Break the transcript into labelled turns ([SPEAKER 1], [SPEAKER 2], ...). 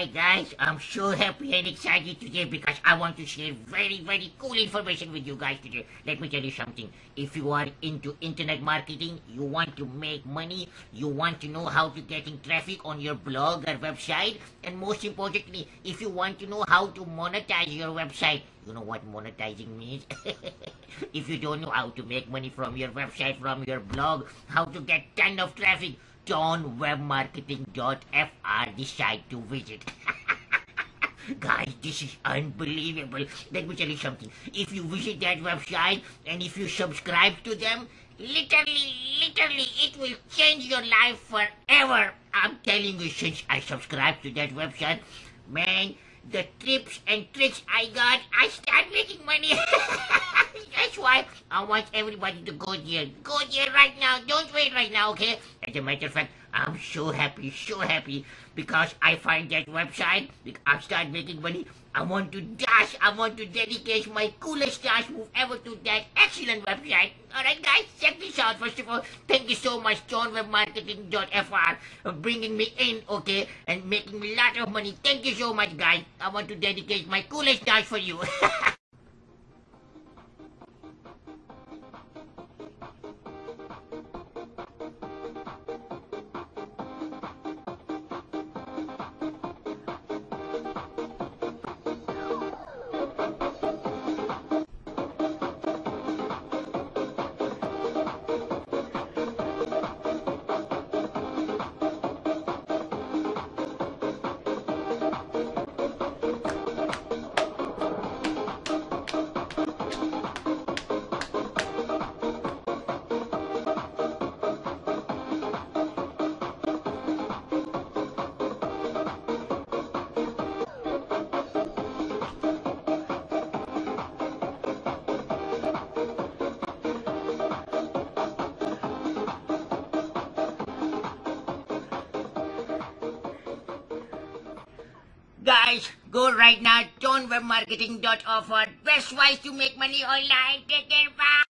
[SPEAKER 1] Alright guys, I'm so happy and excited today because I want to share very very cool information with you guys today. Let me tell you something. If you are into internet marketing, you want to make money, you want to know how to getting traffic on your blog or website, and most importantly, if you want to know how to monetize your website, you know what monetizing means? if you don't know how to make money from your website, from your blog, how to get ton of traffic, johnwebmarketing.fr decide to visit. Guys, this is unbelievable. Let me tell you something. If you visit that website and if you subscribe to them, literally, literally, it will change your life forever. I'm telling you, since I subscribed to that website, man, the tips and tricks I got, I start making money. That's why I want everybody to go there. Go there right now. Don't wait right now, okay? As a matter of fact, I'm so happy, so happy because I find that website. I start making money. I want to dash. I want to dedicate my coolest dash move ever to that excellent website. Alright guys, check this out. First of all, thank you so much johnwebmarketing.fr for bringing me in, okay, and making me a lot of money. Thank you so much guys. I want to dedicate my coolest dash for you. Guys, go right now, johnwebmarketing.fr. Best ways to make money online. Take care, bye.